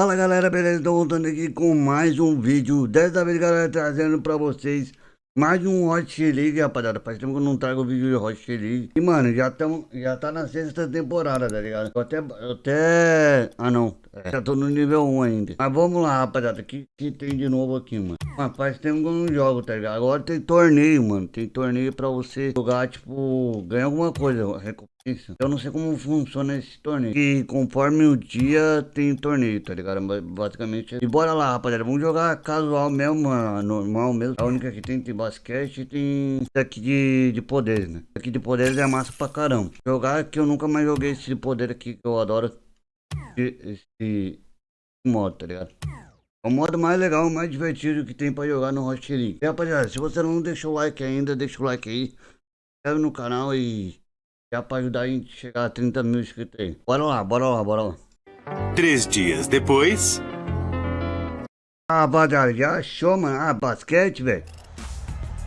Fala galera, beleza? Tô voltando aqui com mais um vídeo Dessa vez galera, trazendo pra vocês mais um Hot League, rapaziada Faz tempo que eu não trago vídeo de Hot League E mano, já, tamo, já tá na sexta temporada, tá ligado? Eu até... Eu até... Ah não, é, já tô no nível 1 ainda Mas vamos lá, rapaziada, o que, que tem de novo aqui, mano? Mas faz tempo que eu não jogo, tá ligado? Agora tem torneio, mano Tem torneio pra você jogar, tipo... Ganhar alguma coisa, isso. Eu não sei como funciona esse torneio. E conforme o dia tem torneio, tá ligado? Basicamente. E bora lá, rapaziada. Vamos jogar casual mesmo, mano. Normal mesmo. A única que tem tem basquete e tem isso aqui de, de poderes, né? Isso aqui de poderes é massa pra caramba. Jogar que eu nunca mais joguei esse de poder aqui que eu adoro. Esse modo, tá ligado? É o modo mais legal, mais divertido que tem pra jogar no Hot League. E rapaziada, se você não deixou o like ainda, deixa o like aí. Se inscreve no canal e já pra ajudar a gente a chegar a 30 mil inscritos aí. Bora lá, bora lá, bora lá. Três dias depois... Ah, rapaziada, já achou, mano? Ah, basquete, velho.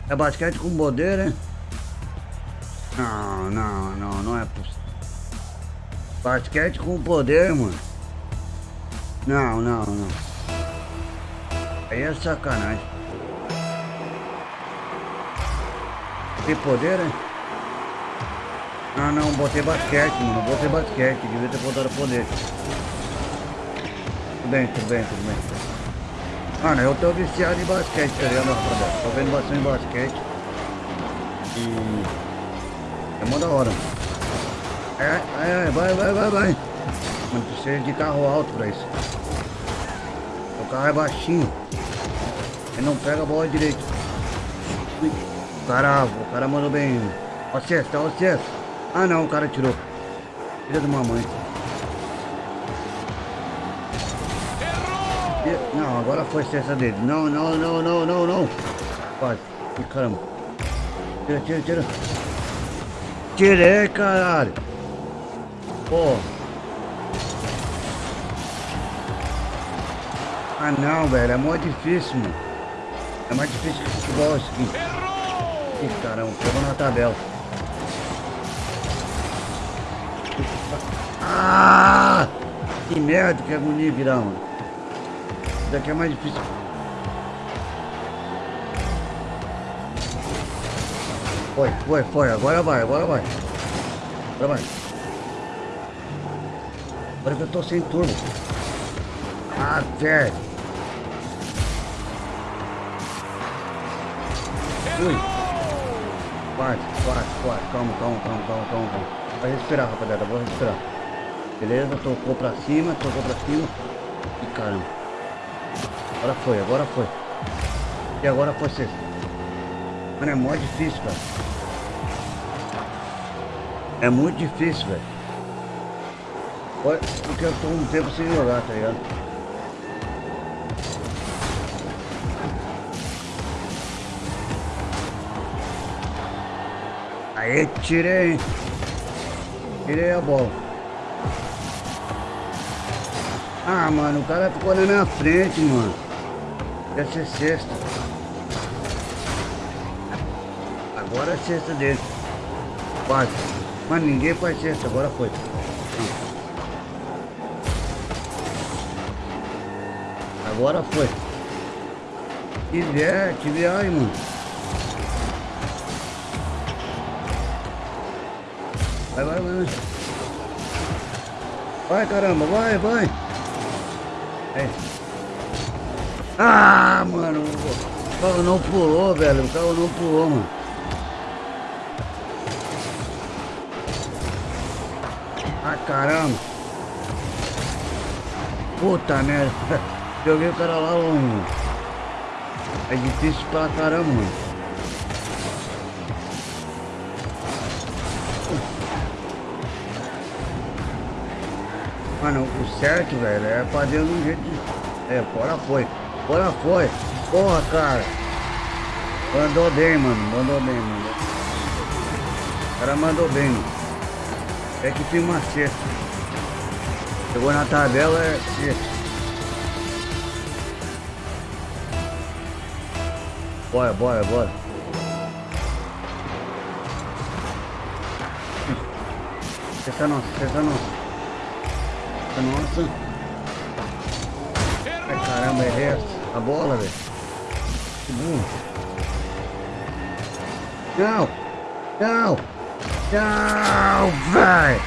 É basquete com poder, né? Não, não, não, não é possível. Basquete com poder, mano. Não, não, não. Aí é sacanagem. Tem poder, né? Ah não, botei basquete, mano. Botei basquete. Devia ter botado poder. Tudo bem, tudo bem, tudo bem. Mano, eu tô viciado em basquete, tá ligado? Tô vendo bastante basquete. E. É mó da hora. É, é, vai, vai, vai, vai. Mano, precisa de carro alto pra isso. O carro é baixinho. Ele não pega a bola direito. O cara, o cara mandou bem. Ó, cesta, ó. Ah não, o cara tirou. Filha de mamãe. Não, agora foi cesta dele. Não, não, não, não, não, não. Quase. Ih, caramba. Tira, tira, tira. Tirei, caralho. Pô. Ah não, velho. É muito difícil, mano. É mais difícil que futebol isso aqui. Ih, caramba. Pegou na tabela. Ah! Que merda, que agonia virar, mano. Isso daqui é mais difícil. Foi, foi, foi. Agora vai, agora vai. Agora vai. Agora que eu tô sem turbo. Ah, velho. Ui. Quase, quase, quase. Calma, calma, calma, calma, calma. Vai respirar, rapaziada, vou respirar. Beleza, tocou pra cima, tocou pra cima. E caramba. Agora foi, agora foi. E agora foi sexta. Mano, é muito difícil, velho. É muito difícil, velho. Porque eu tô um tempo sem jogar, tá ligado? Aí, tirei, Tirei a bola. Ah, mano, o cara ficou na minha frente, mano. Deve ser sexta. Agora é sexta dele. Quase. Mas ninguém faz sexta, agora foi. Agora foi. Que vier, que viagem, mano. Vai, vai, vai. Vai, caramba, vai, vai. Ah, mano. O carro não pulou, velho. O carro não pulou, mano. Ah, caramba. Puta merda. Joguei o cara lá longe. É difícil pra caramba, mano. Mano, o certo, velho, é fazer um jeito de... É, fora foi. Fora foi. Porra, cara. Mandou bem, mano. Mandou bem, mano. O cara mandou bem, mano. É que tem uma cesta. Chegou na tabela, é cesta. Bora, bora, bora. Cesta nossa, nossa. Nossa. Caramba, errei a bola, velho. Que burro. Não! Não! Não, velho!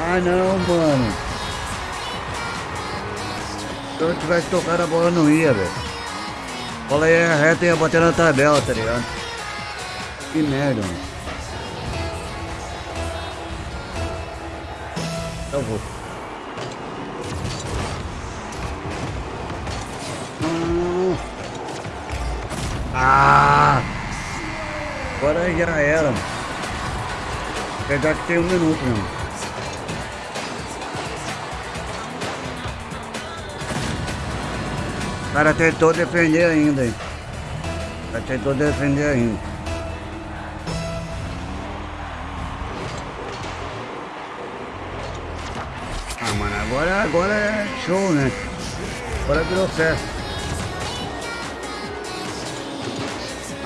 Ah, não, mano. Se eu tivesse tocado a bola, não ia, velho. A bola ia reta e ia bater na tabela, tá ligado? Que merda, mano. Eu vou. Agora já era. Apesar que tem um minuto, mano. O cara tentou defender ainda? O cara tentou defender ainda. Ah, mano, agora, agora é show, né? Agora virou festa.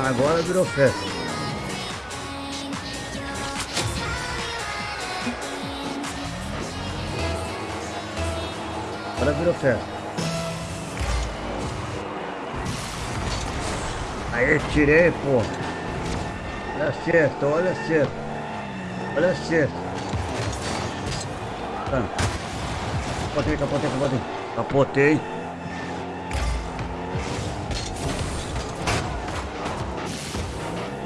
Agora virou festa. Agora virou festa. Aí tirei, pô. Olha a olha a. Olha a cesta. Tá. Capotei, capotei, capotei. Capotei.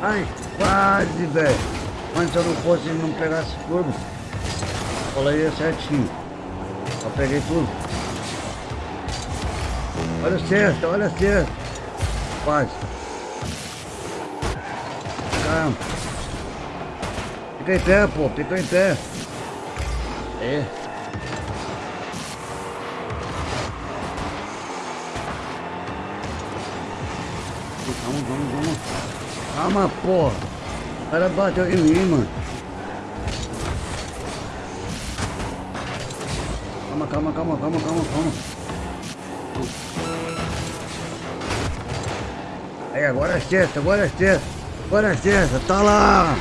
Ai, quase, velho. Mas se eu não fosse, não pegasse tudo. Falei certinho. Eu peguei tudo. Olha o cesto, olha o cesto. Quase. Caramba. Fica em pé, pô. Fica em pé. É. Vamos, vamos, vamos. Calma, porra. O cara bateu em mim, mano. Calma, calma, calma, calma, calma, calma. Aí, agora é sexta, agora é sexta. Agora é sexta, tá lá.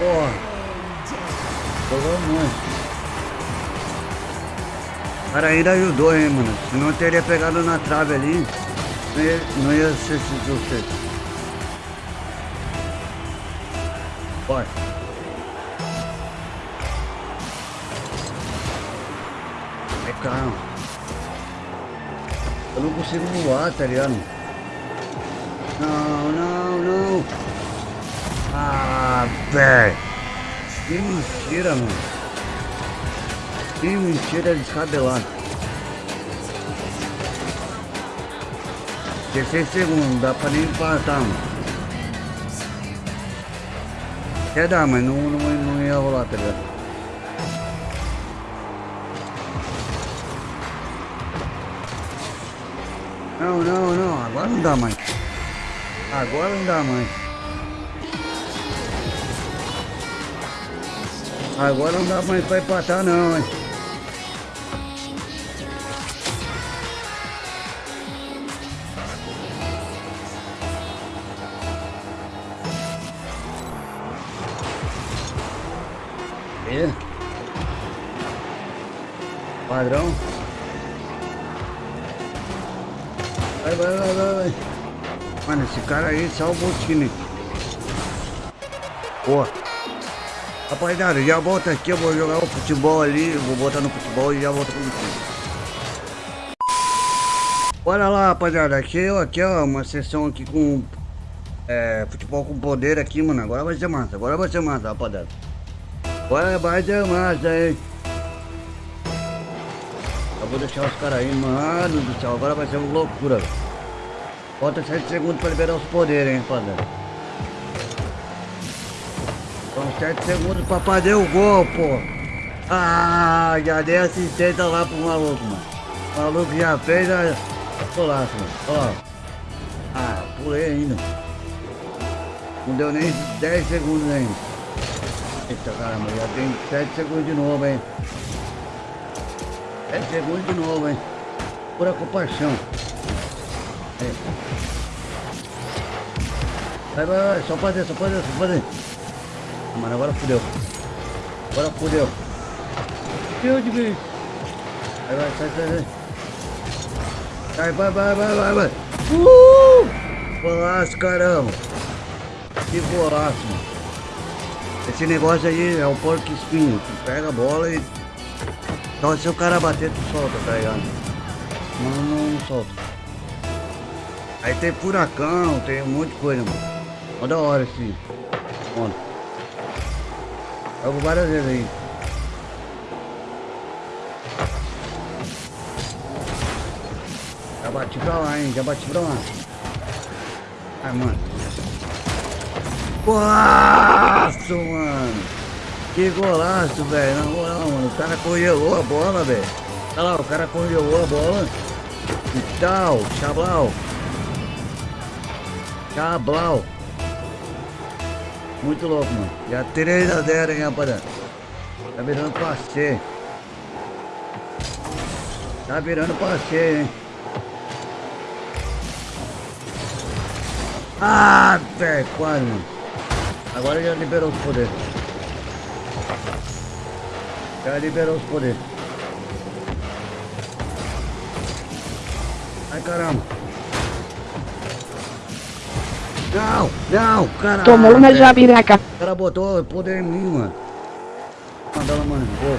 Porra. Jogou muito. O cara ainda ajudou, hein, mano. Senão teria pegado na trave ali. Não ia, não ia ser você. Bora. Ai, calma. Eu não consigo voar, tá ligado? Não, não, não. Ah, velho. Que mentira, mano. Que mentira descabelada. 16 segundos, dá pra nem empatar, mano. Quer dar, mas não, não, não ia rolar, tá ligado? Não, não, não, agora não dá mais. Agora não dá mais. Agora não dá mais pra empatar não, hein? Aí salvou o time. Pô. Rapaziada, já volto aqui, eu vou jogar o futebol ali, vou botar no futebol e já volto com vocês. Bora lá, rapaziada. Aqui, aqui, ó, uma sessão aqui com é, futebol com poder aqui, mano. Agora vai ser massa, agora vai ser massa, rapaziada. Agora vai ser massa, hein. Eu vou deixar os caras aí, mano do céu. Agora vai ser uma loucura, velho. Falta 7 segundos pra liberar os poderes, hein, rapaziada. São 7 segundos pra fazer o gol, pô. Ah, já dei assistência lá pro maluco, mano. O maluco já fez a golaço, mano. Ó. Ah, pulei ainda. Não deu nem 10 segundos ainda. Eita caramba, já tem 7 segundos de novo, hein. 7 segundos de novo, hein. Pura compaixão. É. Vai, vai, vai, só fazer, só fazer, só fazer. Ah, mano, agora fudeu. Agora fudeu. Fudeu de vez. Vai, vai, sai, sai, sai. Vai, vai, vai, vai, vai, vai. Uh! Golaço, caramba. Que golaço, mano. Esse negócio aí é o porco espinho. Tu pega a bola e... Então se o cara bater, tu solta, tá ligado? Não, não, não solta. Aí tem furacão, tem um monte de coisa, mano. Mó da hora esse. Mano. Jogo várias vezes aí. Já bati pra lá, hein? Já bati pra lá. Ai, mano. Golaço, mano. Que golaço, velho. Na moral, mano. O cara congelou a bola, velho. Olha lá, o cara congelou a bola. E tal, chablau. Chablau. Muito louco, mano. Já 3 a 0, hein, rapaziada. Tá virando passeio. Tá virando passeio, hein. Ah, velho, quase, mano. Agora já liberou os poderes. Já liberou os poderes. Ai, caramba. Não, não, caralho. Tomou uma velho. jabiraca. O cara botou poder em mim, mano. Manda ela, mano. Gol.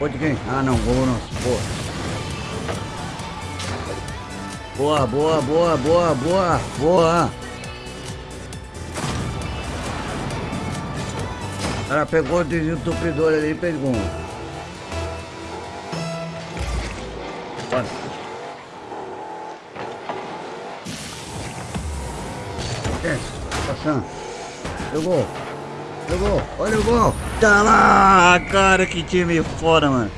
Gol de quem? Ah, não. Gol nosso. Boa. Boa, boa, boa, boa, boa, boa. O cara pegou o desentupidor ali e pegou. Passando. Jogou. Jogou. Olha o gol. Tá lá, cara. Que time foda, mano.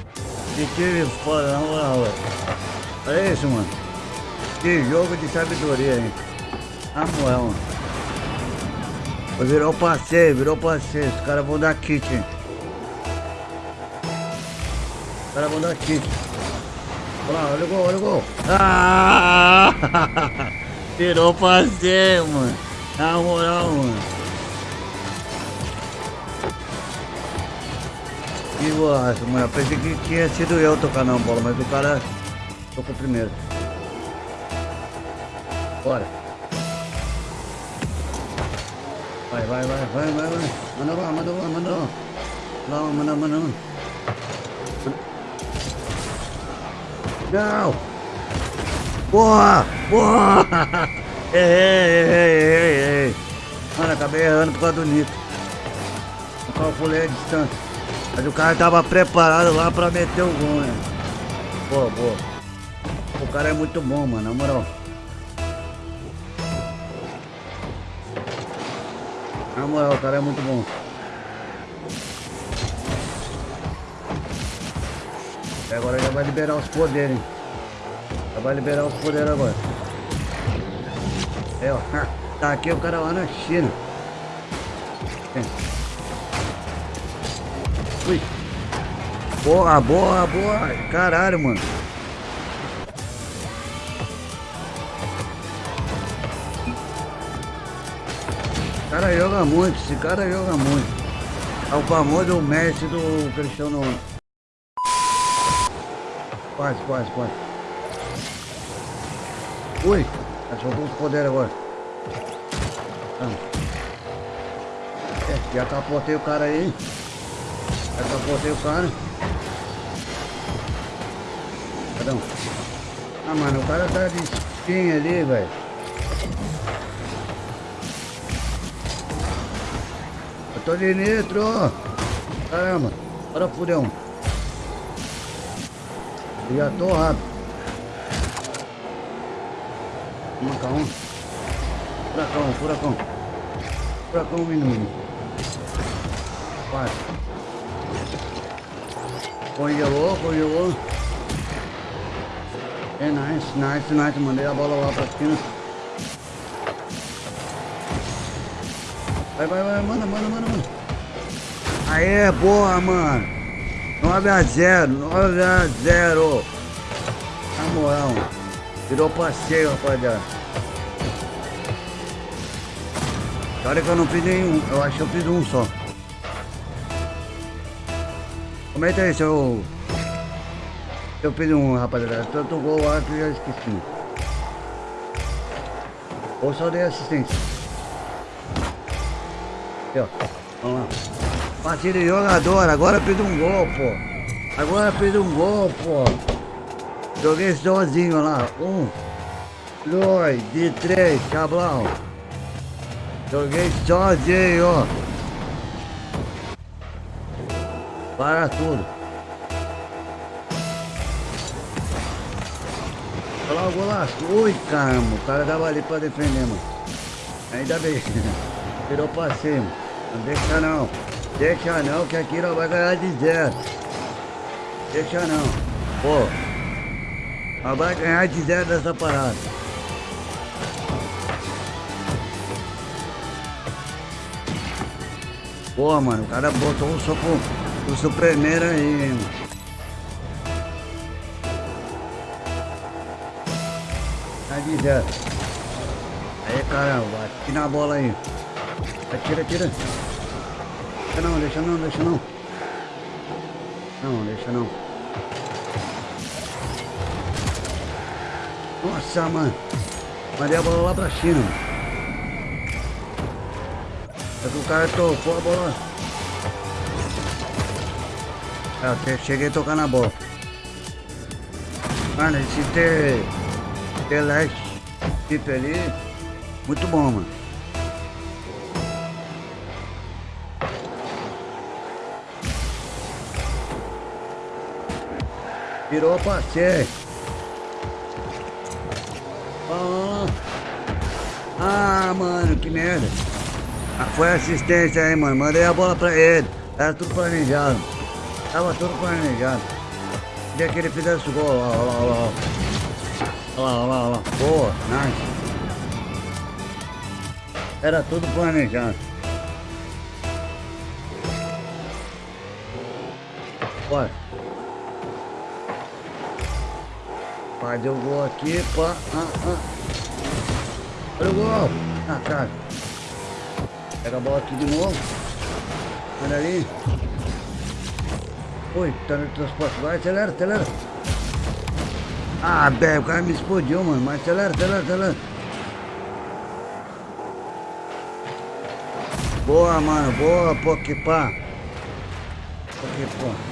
Que time foda, na moral, velho. Olha isso, mano. Que jogo de sabedoria, hein. Na moral, mano. Virou passeio, virou passeio. Os caras vão dar kit, hein. Os caras vão dar kit. Olha lá, olha o gol, olha o gol. Ah! Virou passeio, mano. Na moral, mano. Que golaço, mano. Eu pensei que tinha sido eu tocar na bola, mas o cara tocou primeiro. Bora. Vai, vai, vai, vai, vai, vai. Manda lá, manda lá, manda lá. Lá, manda, manda, manda. Não! Boa! Boa! Errei. Mano, acabei errando por causa do Nito. Não calculei a distância. Mas o cara tava preparado lá pra meter o gol, né? Boa, boa. O cara é muito bom, mano, na moral. Na moral, o cara é muito bom. E agora já vai liberar os poderes, hein? Já vai liberar os poderes agora. É. Tá aqui o cara lá na China. Ui. Boa, boa, boa. Caralho, mano. Esse cara joga muito, esse cara joga muito. É o famoso mestre do Cristiano. Quase, quase, quase. Ui, já soltou os poderes agora. Ah. É, já capotei o cara aí. Já capotei o cara. Perdão. Ah, mano, o cara tá de espinha ali, velho. Eu tô de nitro. Caramba. Bora fudeu. Já tô rápido. Uma calma. Furacão, furacão. Furacão minuto. Quase. Congelou, congelou. É nice, nice, nice. Mandei a bola lá pra esquina. Vai, vai, vai, manda, manda, manda, manda. Aê, boa, mano. 9 a 0, 9 a 0. Na moral, virou passeio, rapaziada. Olha que eu não fiz nenhum, eu acho que eu fiz um só. Comenta aí, seu. Eu fiz um, rapaziada. Tanto gol lá que eu já esqueci. Ou só dei assistência. Aqui, ó. Vamos lá. Partida de jogador. Agora fiz um gol, pô. Agora fiz um gol, pô. Joguei sozinho lá. Um, dois, de três, cablão. Joguei sozinho. Para tudo. Olha lá o golaço. Ui, caramba. O cara tava ali pra defender, mano. Ainda bem. Virou pra cima. Não deixa não. Deixa não, que aqui não vai ganhar de zero. Deixa não. Pô. Mas vai ganhar de zero dessa parada. Pô, mano, o cara botou o soco, o supremeiro aí, mano. Tá de zero. Aí, caramba, atira na bola aí. Atira, atira. Deixa não, deixa não, deixa não. Não, deixa não. Mano. Mandei a bola lá pra China. É que o cara tocou a bola. É, eu cheguei a tocar na bola. Mano, esse ter. Ter leste tipo ali. Muito bom, mano. Virou passeio. Ah, ah, mano, que merda. Ah, foi assistência aí, mano. Mandei a bola pra ele. Era tudo planejado. Tava tudo planejado. Queria que ele fizesse o gol. Olha lá, olha lá. Olha lá, olha lá, olha lá. Boa, nice. Era tudo planejado. Bora. O gol aqui, pá. Ah, ah. Olha o gol. Ah, cara. Pega a bola aqui de novo. Olha ali. Oi, tá no transporte. Vai, acelera, acelera. Ah, velho, o cara me explodiu, mano. Mas acelera, acelera, acelera. Boa, mano. Boa, Poképá. Poképá.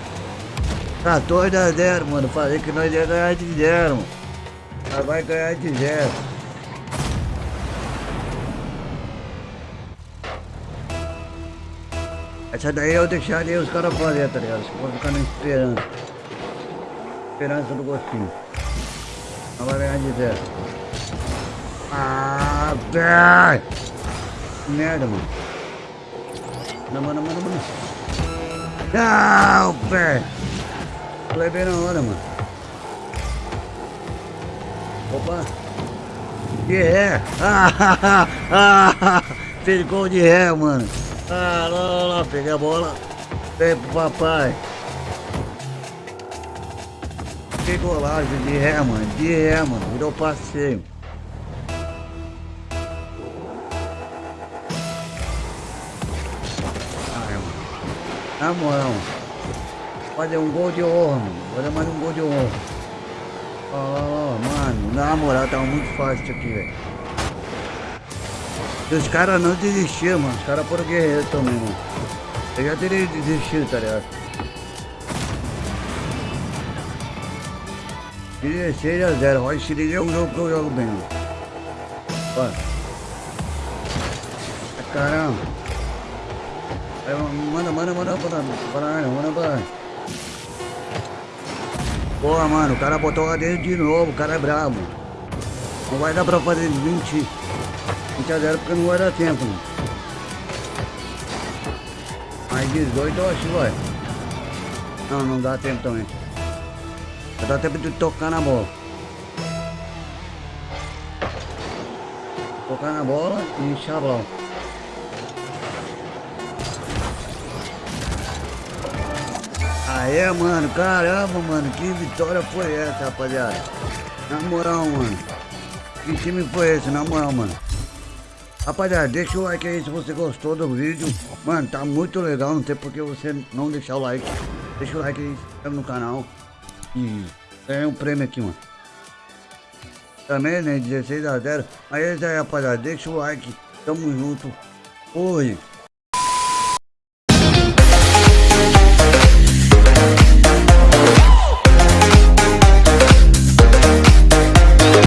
14 a 0, mano. Falei que nós ia ganhar de zero. Nós vai ganhar de zero. Essa daí eu deixaria os caras fazer, tá ligado? Vou ficar na esperança. Esperança do gostinho. Não vai ganhar de zero. Ah, velho! Merda, mano. Mano, mano, mano, mano. Não, pé! Falei bem na hora, mano. Opa! De ré! Ah, ah, ah, fez gol de ré, mano. Ah, lá, lá, lá, peguei a bola. Vem pro papai. Que golagem de ré, mano. De ré, mano. Virou passeio. Ai, mano. Na moral, mano. Fazer um gol de honra, mano. Fazer mais um gol de honra. Ó, mano. Na moral, tá muito fácil isso aqui, velho. Se os caras não desistiram, mano. Os caras foram guerreiros também, mano. Eu já teria desistido, tá ligado? 16 a 0. Rocha League é um jogo que eu jogo bem, mano. Ó. Caramba. Manda, manda, manda, manda, manda, manda, manda. Porra, mano, o cara botou lá dentro de novo, o cara é brabo. Não vai dar pra fazer 20, 20 a 0 porque não vai dar tempo, mano. Mais 18 eu acho vai. Não, não dá tempo também. Só dá tempo de tocar na bola. Tocar na bola e chablão. Aê, mano, caramba, mano, que vitória foi essa, rapaziada? Na moral, mano. Que time foi esse, na moral, mano? Rapaziada, deixa o like aí se você gostou do vídeo. Mano, tá muito legal, não tem por que você não deixar o like. Deixa o like aí, se inscreve no canal. E Ganhei um prêmio aqui, mano. Também, né? 16 a 0. Aí é isso aí, rapaziada. Deixa o like. Tamo junto. Oi.